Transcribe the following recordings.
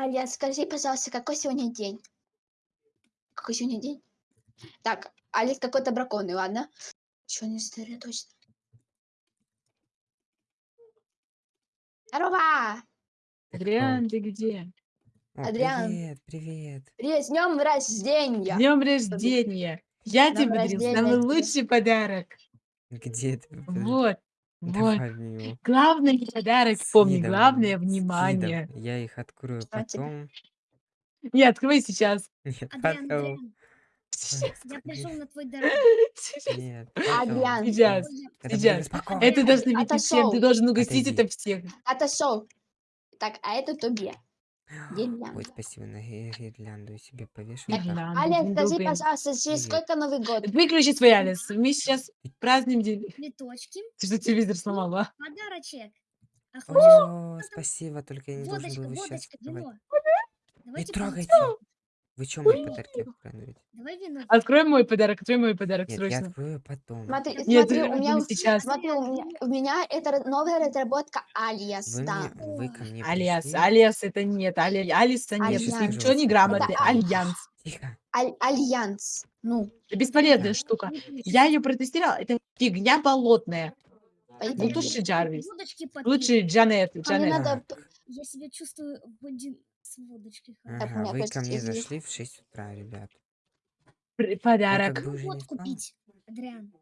Аля, скажи, пожалуйста, какой сегодня день? Какой сегодня день? Так, Алекс какой-то браконный, ладно? Чё не точно? Здорово! Адриан, ты где? О, Адриан. привет, привет. Привет, с днем рождения! Днем рождения! Я Днём тебе рождения самый лучший подарок. Где ты? Вот, вот. Давай его. Главный подарок, С помни, видом, главное с внимание. Я их открою потом. Не, открой сейчас. Нет, Адриан, потом. Адриан, Сейчас. я пришел на твой дорогу. Сейчас. Нет, Адриан. Сейчас. Это будет сейчас. Это должно быть всем. Ты должен угостить Отойди. это всех. Отошел. Так, а это тебе. Гирлянда. Ой, спасибо, на ги- гирлянду себе повешу. Так, Так, Гирлянду, Аля, скажи, пожалуйста, через Привет. сколько Новый год? Выключи свой Алис. Мы сейчас празднуем день. Цветочки, Ты что, телевизор сломала? подарочек. А хочешь О, спасибо, только я не должен водочка, был водочка, вино? Не Давайте трогайте. Вы что, мои Вино. подарки открываете? Давай вино. Открой мой подарок, открой мой подарок Нет, я срочно. открою потом. Смотри, Нет, смотри, у меня, сейчас. смотри, у меня, у меня это новая разработка Алиас, Вы, да. мне, вы ко мне Алиас, пришли. Алиас это нет, Али, Алиса нет, ты ничего не грамотный, Альянс. Тихо. Аль- Альянс. Ну, Это бесполезная Да. штука. Я ее протестировала, это фигня болотная. Ну лучше Джарвис. Лучше Джанет, А мне Джанет. Я себя чувствую с водочкой. Так, ага, вы ко мне зашли в 6 утра, ребят. Я Подарок. как бы уже не Вот спал. купить, Адриан.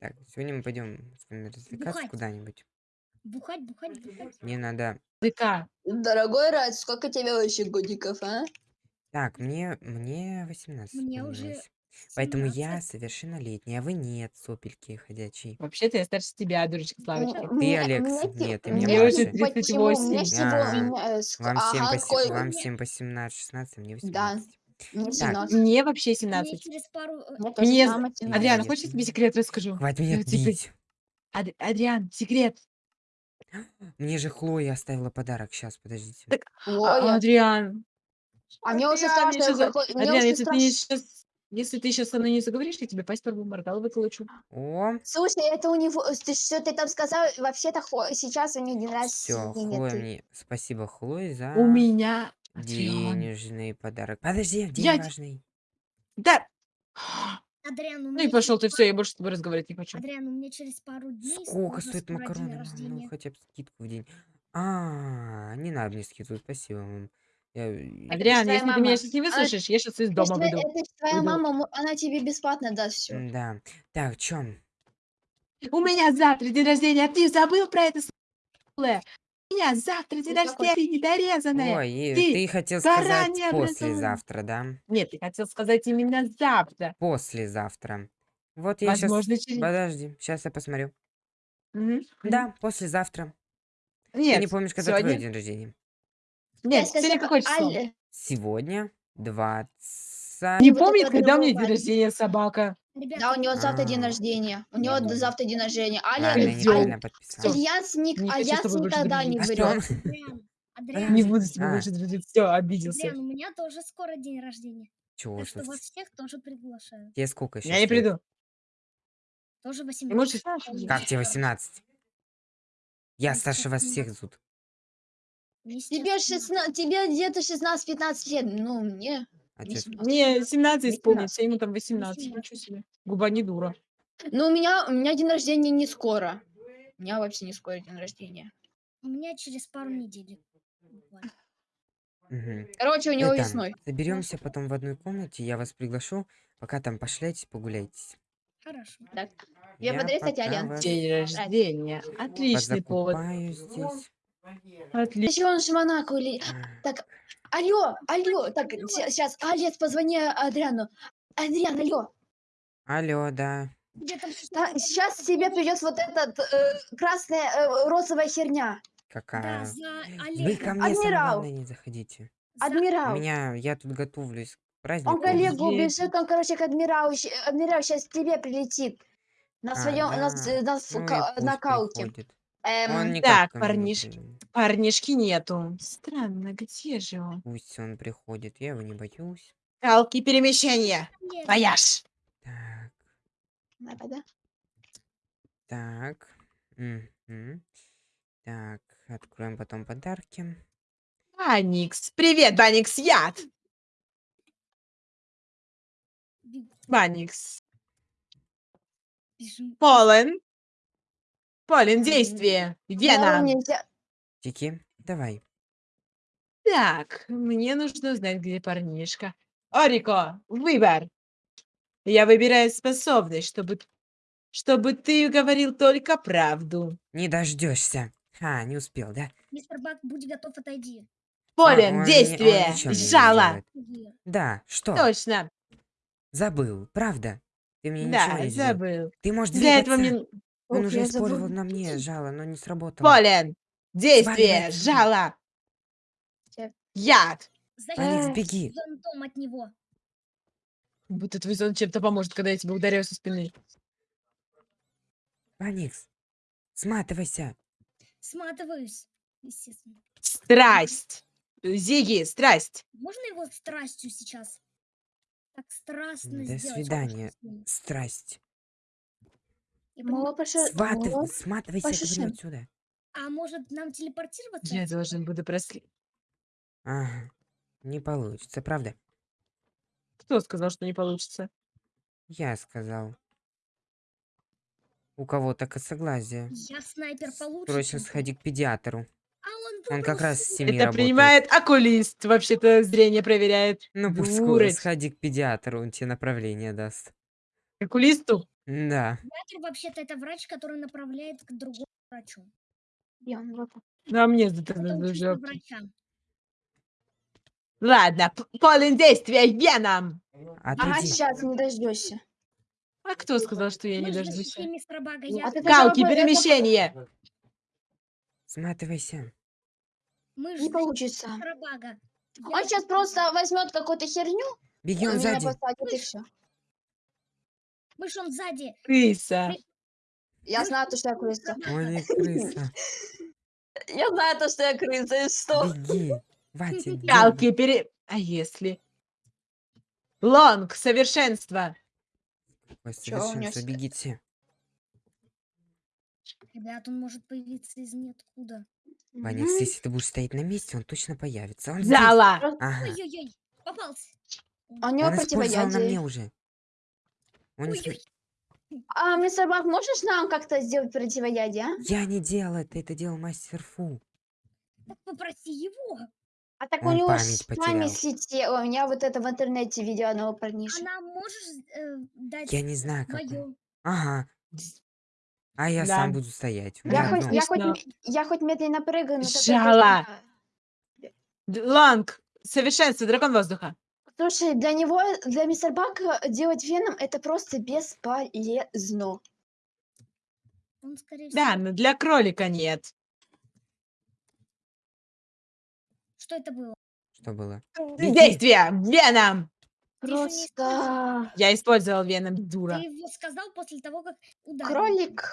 Так, сегодня мы пойдем с вами развлекаться Бухать. куда-нибудь. Бухать, бухать, бухать. Мне надо... ДК. Дорогой Рад, сколько тебе вообще годиков, а? Так, мне, мне 18 Мне уже исполнилось. Поэтому я 17. совершеннолетний, а вы нет, сопельки ходячие. Вообще-то я старше тебя, дурочка Славочка. Мне- мне- Алекс, мне нет, ты мне мне младше. те- Почему? 38. Мне всего... А, мне, э, ск- Вам всем, ага, по, се- сколько? вам мне- всем по 17-16, мне Да. 18. Мне Так, 17. Мне вообще Мне 17. через пару... э, Мне тоже Мне... самое Нет, 17. Адриан, хочешь я тебе секрет расскажу? Хватит меня Ну, типа, бить. Ад- Адриан, секрет. Мне же Хлоя оставила подарок. Сейчас, подождите. Так, А- Адриан. а мне уже Адриан, мне страшно. щас- хо- хо- мне Адриан, уже если ты не страшно. сейчас... Если ты сейчас со мной не заговоришь, я тебе пасть первую моргал выколочу. О, Слушай, это у него... Ты что ты там сказал? Вообще-то хо- сейчас у него день все, рождения. Хлоя ты- мне... Спасибо, Хлое, за У меня... Адриан. денежный подарок. Подожди, день Я важный. Да. Адриан, у Ну меня и пошел ты, через все, я больше с тобой разговаривать не хочу. Адриан, у меня через пару дней Сколько стоит скоро день макароны? Ну, рождения. хотя бы скидку в день. А, не надо мне скидку, спасибо вам. Я- Адриан, твоя если ты мама. меня сейчас не Она- выслушаешь, я сейчас из дома твоя- выйду. это твоя Выйду. мама, мо- она тебе бесплатно даст все. Да. Так, чем? У меня завтра день рождения, а ты забыл про это? У меня завтра день Ну, какой? рождения, ты недорезанная. Ой, и ты ты хотел сказать необразованная. послезавтра, да? Нет, ты хотел сказать именно завтра. Послезавтра. Вот я сейчас... Возможно, через... Подожди, сейчас я посмотрю. Мгм. Да, послезавтра. Ты Нет, не помнишь, когда сегодня? твой день рождения? Нет, сегодня какое число? Сегодня 20... Не вот помнит, когда у меня день рождения собака. Ребята, Да, у него завтра день А. рождения. У него Нет. завтра день рождения. Аля, Аль-. Альянс, ник- Альянс никогда не. А врет. Адриан, Не буду тобой А. больше дружить. Все, обиделся. Адриан, у меня тоже скоро день рождения. Чего Так что ж вас всех тоже приглашаю. Тебе сколько еще? Я не приду. Тоже Ты 18. можешь... Как тебе 18? Я старше вас всех зовут. Тебе, 16, тебе где-то 16-15 лет. Ну, мне... А мне чё- 17. Мне 17 18. исполнится, ему там 18. 18. Ничего себе. Губа не дура. Ну, у меня, у меня день рождения не скоро. У меня вообще не скоро день рождения. У меня через пару недель. буквально. Мгм. Короче, у него Это, весной. Соберемся потом в одной комнате, я вас приглашу, пока там пошляйтесь, погуляйтесь. Хорошо. Так. Я подарю, кстати, вас День рождения. Отличный повод. здесь. Отлично. Еще он же Монако или... Так, алло, алло. Так, сейчас, Алец, позвони Адриану. Адриан, алло. Алло, да. Там сейчас тебе придет вот этот э, красная э, розовая херня. Да, Какая? за Вы ко мне, Адмирал. не заходите. За- У Адмирал. меня, я тут готовлюсь к празднику. Он коллегу Есть. бежит, он, короче, к адмиралу. Адмирал сейчас к тебе прилетит. На А, своем, на, с- да. на, с- Ну на кауке. приходит. Эм, Он никак Так, ко мне не парнишки. Парнишки нету. Странно, где же он? Пусть он приходит, я его не боюсь. Калки перемещения. Нет, Вояж. Так, надо, да? так. мгм. Так, откроем потом подарки. Баникс. Привет, Баникс, яд. Баникс. бежим. Полен. Полен, действие. Вена. нельзя. Тики, давай. Так, мне нужно узнать, где парнишка. Орико, выбор. Я выбираю способность, чтобы, чтобы ты говорил только правду. Не дождешься. А, не успел, да? Мистер Бак, будь готов, отойди. Полен, он не- он действие. ничего мне не Жало. Да, что? Точно. Забыл, правда? Ты мне ничего Да, не сделал. забыл. Ты можешь Для этого двигаться. мне... Он Ох, уже я использовал забыла. на мне жало, но не сработало. Полен, действие. отсюда. Жало. Яд. Алекс, Защитить беги. зонтом от него. Будто твой зон чем-то поможет, когда я тебя ударяю со спины. Аникс, сматывайся. Сматываюсь, естественно. Страсть. Зиги, страсть. Можно его страстью сейчас? Так страстно До сделать. свидания. Страсть. Пошел. Сваты, сматывайся, говорю, отсюда. А может нам телепортироваться? Я должен буду проследить. Ага. Не получится, правда? Кто сказал, что не получится? Я сказал. У кого-то косоглазие. Я снайпер получше. Срочно сходи к педиатру. А он Он как раз с семи Это работает. принимает окулист. Вообще-то зрение проверяет. Ну, пусть скоро сходи к педиатру, он тебе направление даст. К окулисту? Да. Педиатр вообще-то это врач, который направляет к другому врачу. Ну, а мне за это жопу. врача. Ладно, п- полен действия, веном. Ага, Отойди. сейчас не дождешься. А кто сказал, что я Мы не же дождусь? защитили мистера Бага. Я... а ты Галки, хотя бы это- перемещение. Сматывайся. Мы же Не получится. мистера Бага. Он сейчас просто возьмет какую-то херню, Беги, он меня сзади. посадит и все. Мышь, он сзади. Крыса. Я знаю то, что я крыса. Не крыса. Я знаю то, что я крыса, и что? Беги. Ватя. Галки, пере... А если? Лонг, совершенство. Ой, совершенство, бегите. Ребят, он может появиться из ниоткуда. Мгм. если ты будешь стоять на месте, он точно появится. Он. Зала. Ага. Ой-ой-ой, попался. А У него Он использовал на мне уже. Он не А, мистер Бак, можешь нам как-то сделать противоядие, а? Я не делал это, это делал мастер Фу. Так попроси его. А так у Он него память ж потерял. память слетела. У меня вот это в интернете видео одного парниша. Она можешь э, дать Я не знаю, как он. мою. Ага. А я Да. сам буду стоять. У Я меня хоть, одно. я, хоть, я хоть медленно прыгаю, но тоже- Д- Лонг, совершенство, дракон воздуха. Слушай, для него, для мистер Бака делать веном это просто бесполезно. Он, скорее Да, всего... но для кролика нет. Что это было? Что было? Действие, веном. Просто Я использовал веном, дура. Ты его сказал после того, как ударил. кролик.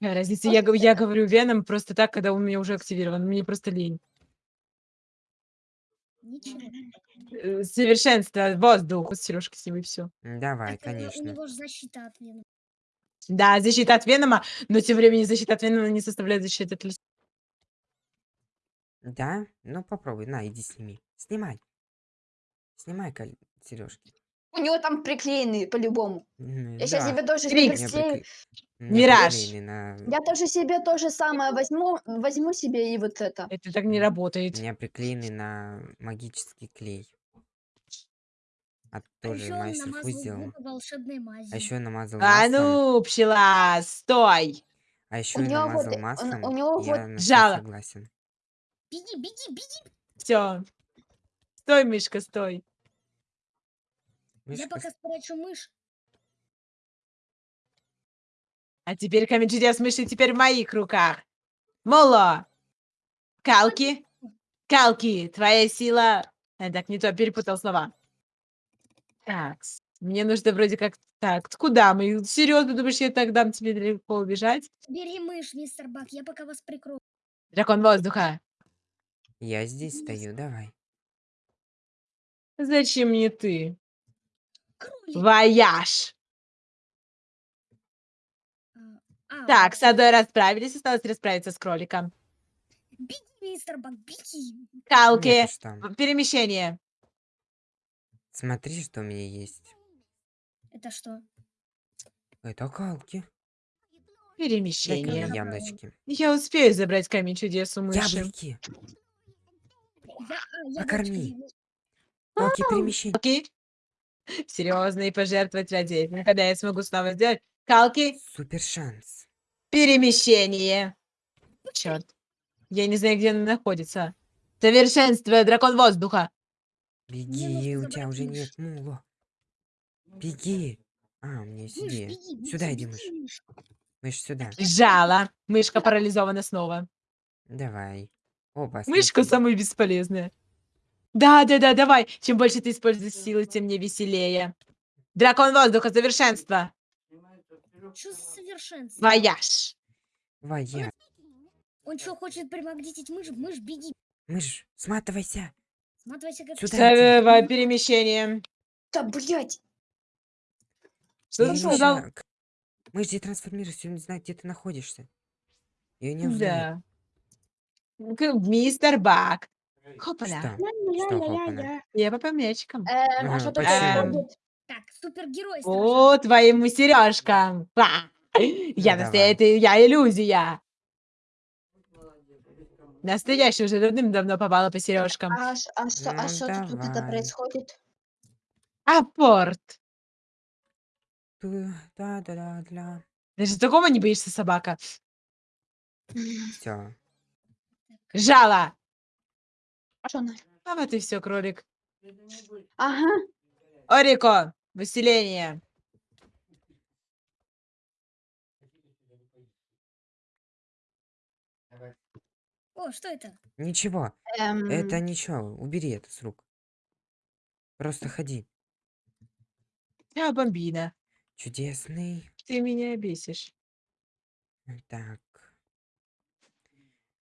Разница, я, я говорю веном просто так, когда он у меня уже активирован. Мне просто лень. Ничего. Э, Совершенство, воздух. Сережка с ним и все. Давай, Так, э, У конечно. него же защита от венома. Да, защита от венома, но тем временем защита от венома не составляет защиты от листа. Да? Ну попробуй. На, иди сними. Снимай. Снимай сережки. У него там приклеены по-любому. Я сейчас себе тоже себе приклею. Мираж. На... Я тоже себе то же самое возьму, возьму себе и вот это. Это так не работает. У меня приклеены на магический клей. А А тоже он мастер Фу намазал сделал. губы волшебной мазью. А еще намазал А маслом. ну, пчела, стой. А еще у него вот, намазал э, он- маслом. у него я вот жало. согласен. Беги, беги, беги. Все. Стой, мышка, стой. Я Мышка пока спрячу мышь. А теперь камень чудес мыши теперь в моих руках. Моло. Калки. Калки, твоя сила... А, так, не то, перепутал слова. Так, мне нужно вроде как... Так, куда мы? Серьезно, думаешь, я так дам тебе далеко убежать? Бери мышь, мистер Бак, я пока вас прикрою. Дракон воздуха. Я здесь стою, давай. Зачем мне ты? Кролик. Вояж. А, Так, с одной расправились, осталось расправиться с кроликом. Беги, Мистер Бак, беги. Калки. Там. Перемещение. Смотри, что у меня есть. Это что? Это калки. Перемещение. мне яблочки. Я успею забрать камень чудес у мыши. Яблоки. А, Покорми. Калки перемещения. Калки. Серьезно и пожертвовать ради этого. Когда я смогу снова сделать. Калки. Супер шанс. Перемещение. Черт. Я не знаю, где она находится. Совершенство, дракон воздуха. Беги, нужно у тебя уже мышь. нет мула. Беги. А, у меня есть Мышь, идея. беги, беги, Сюда иди, беги, мышь. мышь. Мышь, сюда. Жало. Мышка парализована снова. Давай. Опа, Мышка самая бесполезная. Да, да, да, давай. Чем больше ты используешь силы, тем мне веселее. Дракон воздуха, совершенство. Что за совершенство? Вояж. Вая. Он что, хочет примагнитить мышь? Мышь, беги. Мышь, сматывайся. Смотрите, как... Сюда Со- во- Перемещение. Да, блядь. Что ты сказал? Мышь детрансформируйся, он не знает, где ты находишься. Ее не узнает. Да. Мистер Бак. Хопаля. Что? Что? Ля-ля-ля-ля. Я по мячикам. Эм, а что происходит? Так, супергерой. О, твоим сережкам. Я Ну, настоящая, я иллюзия. Настоящая уже давным-давно попала по сережкам. А, ш- а что, а Ну, что тут это давай. происходит? Апорт. Да-да-да-да. Даже такого не боишься, собака. Все. Жало. Что она? А вот и все, кролик. Ага. Орико. Выселение. О, что это? Ничего. Эм, Это ничего. Убери это с рук. Просто ходи. Я бомбина. Чудесный. Ты меня бесишь. Так.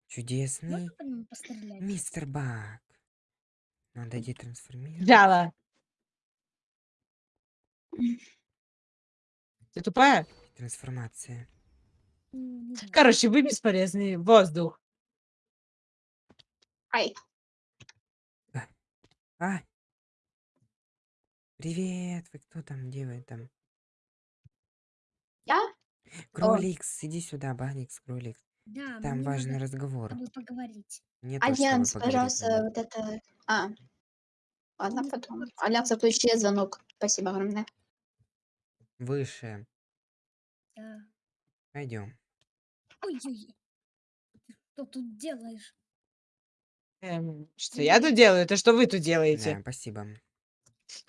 Чудесный. Нему пострелять? Мистер Бак. Надо детрансформировать. Жало. Ты тупая? Трансформация. Короче, вы бесполезный. Воздух. Ай. А! Привет! Вы кто там? Где вы там? Я? Кроликс, иди сюда, Баникс, Кроликс. Да, Там мне важный надо разговор. с тобой поговорить. Мне тоже с тобой Альянс, поговорить пожалуйста, надо. вот это... А. Ладно, потом. Альянс, отключи звонок. Спасибо огромное. Выше. Да. Пойдем. Ой-ой-ой. Ты что тут делаешь? Эм, что я тут делаю? Это что вы тут делаете? Да, спасибо.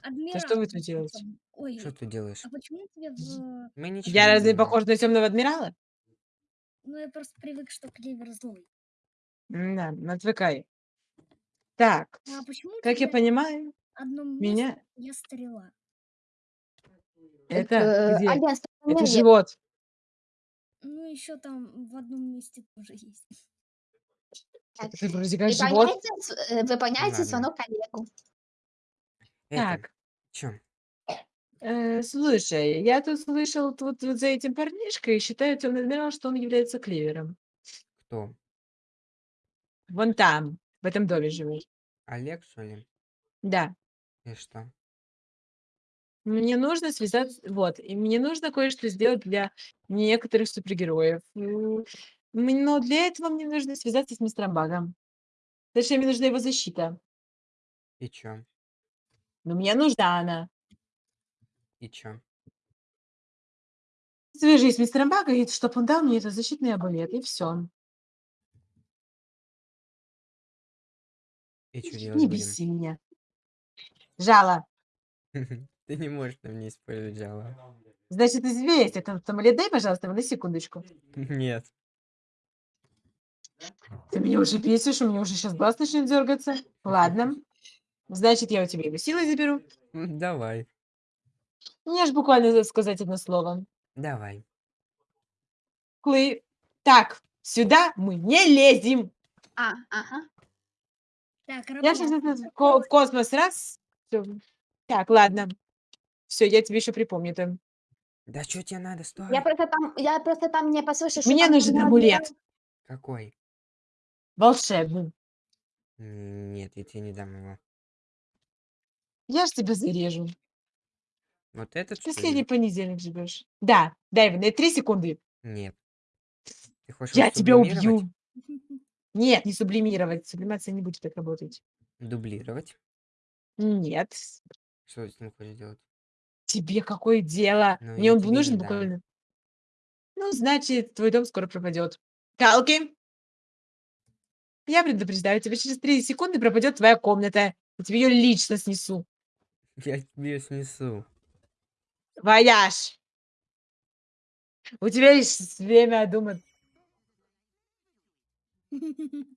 Адмирал. что вы тут делаете? Ой, Что ты делаешь? а почему тебе в... Мы ничего Я не разве делаем. похож на темного адмирала? Ну, я просто привык, что клевер злой. Да, отвыкай. Так, А почему у как я тебя понимаю, в одном меня месте я стрела? это Э, где? Это живот. Ну, еще там в одном месте тоже есть. Так, Это вроде как живот. Выполняйте, э, выполняйте Ладно. звонок коллегу. Это, Так, чё? э, слушай, я тут слышал тут вот за этим парнишкой, считаю темный адмирал, что он является клевером. Кто? Вон там, в этом доме живет. Олег, что ли? Да. И что? Мне нужно связаться, вот, и мне нужно кое-что сделать для некоторых супергероев. М, м, Но для этого мне нужно связаться с мистером Багом. Точнее, мне нужна его защита. И чё? Но мне нужна она. И чё? Свяжись с мистером Багом, чтобы он дал мне этот защитный амулет, и все. И чё делать Не будем? беси меня. Жало. Ты не можешь на мне использовать жало. Значит, известь этот амулет. Дай, пожалуйста, его на секундочку. Нет. Ты меня уже бесишь, у меня уже сейчас глаз начнет дергаться. Ладно. Значит, я у тебя его силой заберу. Давай. Мне ж буквально за- сказать одно слово. Давай. Клы. Так, сюда мы не лезем. А, ага. Так, Я сейчас в ко- в космос раз. Всё. Так, ладно. Все, я тебе еще припомню там. Да что тебе надо? Стой. Я просто там, я просто там не послушала, что Мне там нужен амулет. Какой? Волшебным. Нет, я тебе не дам его. Я ж тебя зарежу. Вот этот что Последний понедельник живешь. Да, дай мне три секунды. Нет. Ты хочешь Я тебя сублимировать? убью. Нет, не сублимировать. Сублимация не будет так работать. Дублировать? Нет. Что ты с ним хочешь делать? Тебе какое дело? Ну, Мне я он тебе не нужен дам. буквально. Ну, значит, твой дом скоро пропадет. Калки! Я предупреждаю тебя, через 3 секунды пропадет твоя комната. Я тебе ее лично снесу. Я тебе снесу. Вояж! У тебя есть время думать.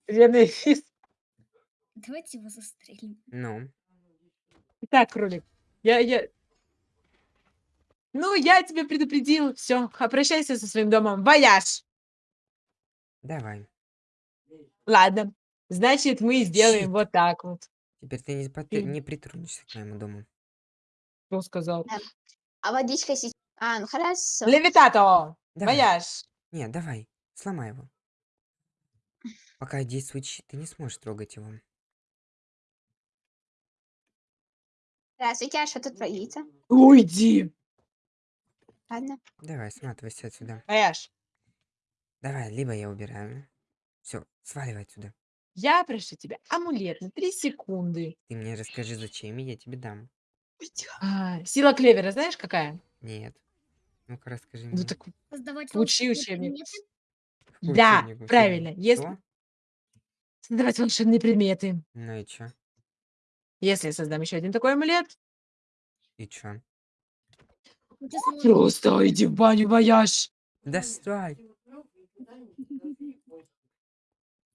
Время. Давайте его застрелим. Ну, Итак, кролик, я, я... Ну, я тебя предупредил. Все, обращайся со своим домом. Вояж! давай. Ладно. Значит, мы сделаем Щит. вот так вот. Теперь ты не, пот- Мгм. не притронешься к моему дому. Кто сказал? А водичка сейчас... А, ну хорошо. Левитато! Давай. Вояж! Нет, давай, сломай его. Пока действует щит, ты не сможешь трогать его. Здравствуйте, а что тут творится? Уйди! Ладно. Давай, сматывайся отсюда. Вояж! Давай, либо я убираю. Все, сваливай отсюда. Я прошу тебя амулет на 3 секунды. Ты мне расскажи, зачем, и я тебе дам. А, сила клевера знаешь какая? Нет. Ну-ка, расскажи Ну мне. так Создавать Учи волшебные учебник. предметы? Какой да, учебник вообще? правильно. Если- Что? создавать волшебные предметы. Ну и чё? Если я создам еще один такой амулет, И чё? Ну, ты сможешь. просто иди в баню, вояж. Достай!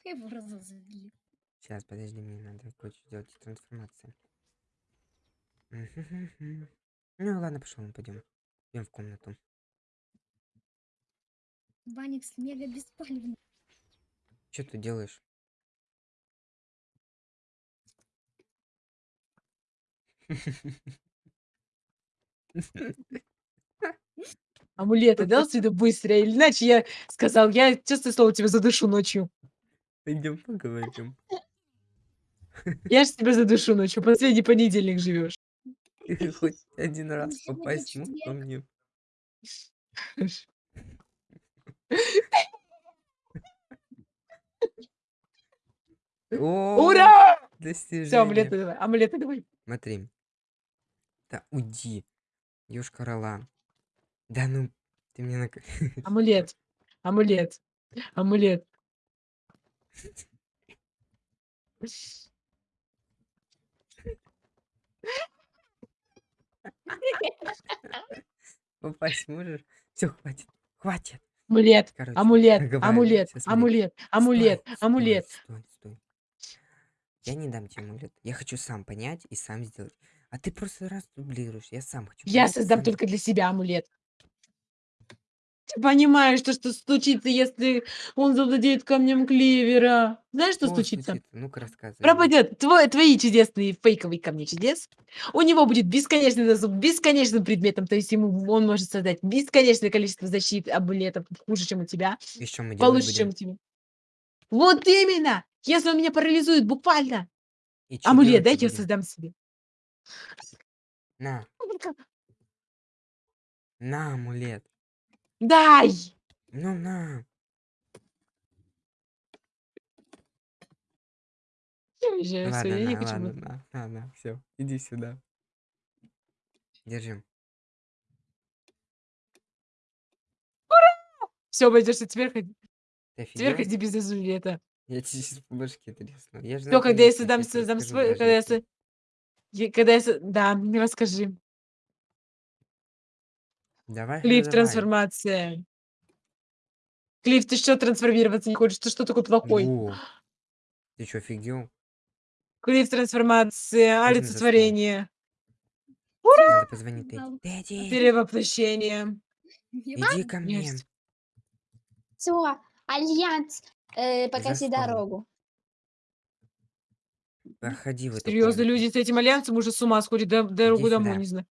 Его разозлили. Сейчас, подожди, мне надо кое-что сделать трансформацию. Мгм. Ну ладно, пошел, мы пойдем. Идем в комнату. Баникс мега беспалевный. Что ты делаешь? Амулеты дал сюда быстро, или иначе я сказал, я честное слово тебя задушу ночью. Пойдем поговорим. Я же тебя задушу ночью, последний понедельник живешь. Хоть один раз попасть мог ко мне. Ура! Все, амулеты давай, амулеты давай. Смотри. Да уйди. Ёшка рола. Да ну, ты мне на... Амулет, амулет, амулет. попасть можешь? Все, хватит. Хватит. Амулет, Короче, амулет, амулет, амулет, амулет, Стой, амулет. Стой, стой, стой. Я не дам тебе амулет. Я хочу сам понять и сам сделать. А ты просто раз дублируешь. Я сам хочу. Я создам только для себя амулет. Понимаешь, что, что случится, если он завладеет камнем клевера? Знаешь, что Что случится? случится? Ну-ка рассказывай. Пропадет твой, твои чудесные фейковые камни чудес. У него будет бесконечный доступ бесконечным предметам, то есть ему он может создать бесконечное количество защит, амулетов, хуже, чем у тебя, что мы получше, чем будем? у тебя. Вот именно! Если он меня парализует буквально, И амулет, дайте я создам себе. На, на амулет. Дай! Ну на. Я уезжаю, ладно, я не на, хочу ладно, больше. на, на, на, все, иди сюда. Держи. Все, обойдешься, теперь ходи, Ты теперь офигел? ходи без амулета. Я тебе сейчас по башке тресну. Я же Все, когда я создам, создам свой, когда я, я- когда я, со- да, мне расскажи. Давай, Клифф, давай. трансформация. Клифф, ты что трансформироваться не хочешь? Ты что такой плохой? Во. Ты что, офигел? Клифф, трансформация, Можно олицетворение, Надо позвонить Да. Дэдди, перевоплощение. Иди ко мне. Есть. Все, альянс, э, покажи дорогу. Проходи в эту Серьезно, комнату. люди с этим альянсом уже с ума сходят, до- дорогу домой не знаю.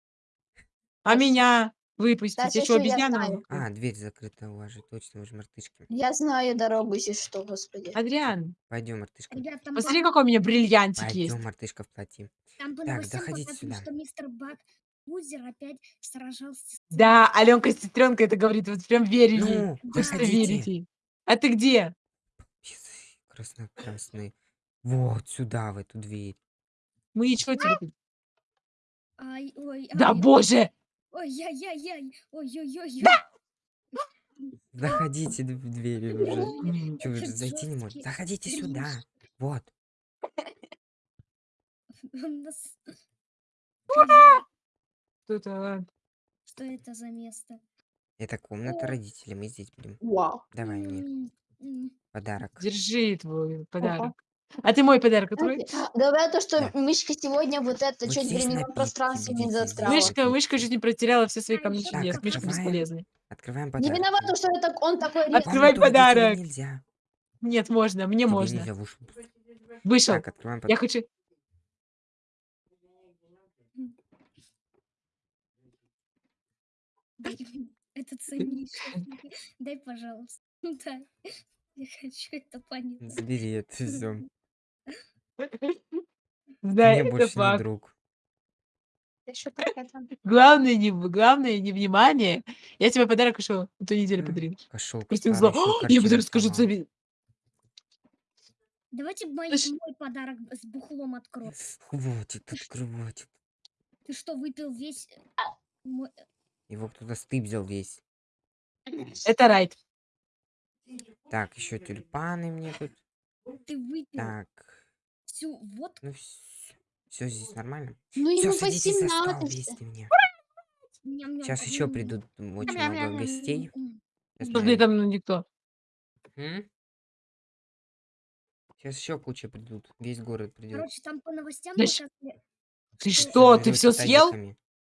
А меня? Выпустить. Я обезьяна? знаю. А, дверь закрыта у вас же, точно, вы же мартышки. Я знаю дорогу, если что, господи. Адриан, Пойдем, мартышка. Ребят, там, посмотри, по, какой у меня бриллиантик есть. Пойдем, мартышка в платье. там по Так, новостям заходите сюда. что мистер Бак Бузер опять сражался с... Да, Аленка Сестренка это говорит, вот прям верю ей. Ну, Хочется заходите. верить ей. А ты где? Писы Красно-красные. Вот сюда, в эту дверь. Мы что тебе? тут? Ай, ой, Да ай, боже! Ой-яй-яй-яй, ой-ой-ой. Заходите в дверь уже. М, Че, вы же зайти не можете? жёсткий Заходите сюда. Вот. Нас- Что это? Что это за место? Это комната родителей. Мы здесь будем. Вау. Давай мне подарок. Держи твой подарок. А ты мой подарок открой. Говорят то, что Да. мышка сегодня вот это Вот чуть здесь временном напитки, пространстве не видите, застряла. Мышка, мышка чуть не потеряла все свои камни так, чудес. Мышка открываем. бесполезный. Открываем Не подарок. виноват, то, что это он такой Открывай резкий. Комнату родителей подарок. Нельзя. Нет, можно, мне Тебе можно. нельзя, Вышел. Так, открываем Я подарок. хочу... Это ценнейшее. Дай, пожалуйста. Дай. Я хочу это понять. Забери это все. Да, Мне это больше не факт. друг. Ты что так это? Главное, не, главное, не внимание. Я тебе подарок еще эту неделю М. подарил. Кошел. Просто зла. Я подарок скажу тебе. Давайте мой, Слышь. мой подарок с бухлом открою. Хватит, открывать. Ты что, выпил весь... мой- Его кто-то стыбзил весь. Это райт. Так, еще тюльпаны мне тут. Ты выпил Так, всю водку? ну все здесь нормально. Ну Все, ему садитесь за стол 18. вместе мне. Ням-ням. Сейчас еще придут очень много гостей. Подожди, там ну, никто. Сейчас еще куча придут. Весь город придет. Короче, там по новостям Да показали, Ты что- ты все съел?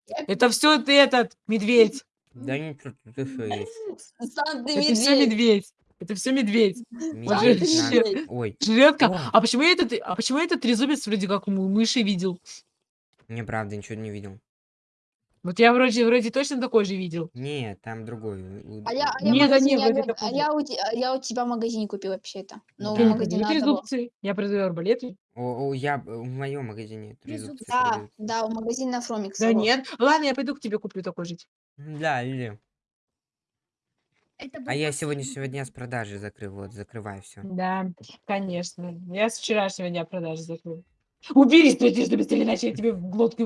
Это все ты этот, медведь. Да ничего, тут еще есть. Сам ты Это все медведь. Это все медведь. Медведь. Ой, Жретка. О. А почему я этот, а почему я этот трезубец вроде как у мыши видел? неправда, ничего не видел. Вот я вроде, вроде точно такой же видел. Не, там другой. у- у- А я, а я, Нет, да не, магазине вроде такой а я, у, а я у тебя в магазине купил вообще-то. Ну, Да. Я не одного. трезубцы, я продаю арбалеты. О, о, я б- в моем магазине Трезубцы. трезубцы Да, продают. да, в магазине на Фромикс. Да нет. Ладно, я пойду к тебе куплю такой же. Да, или. Это А я последний. сегодняшнего дня с продажи закрыл. Вот, закрываю все. Да, конечно. Я с вчерашнего дня продажи закрыл. Убери свой трезубец, или иначе я тебе в глотку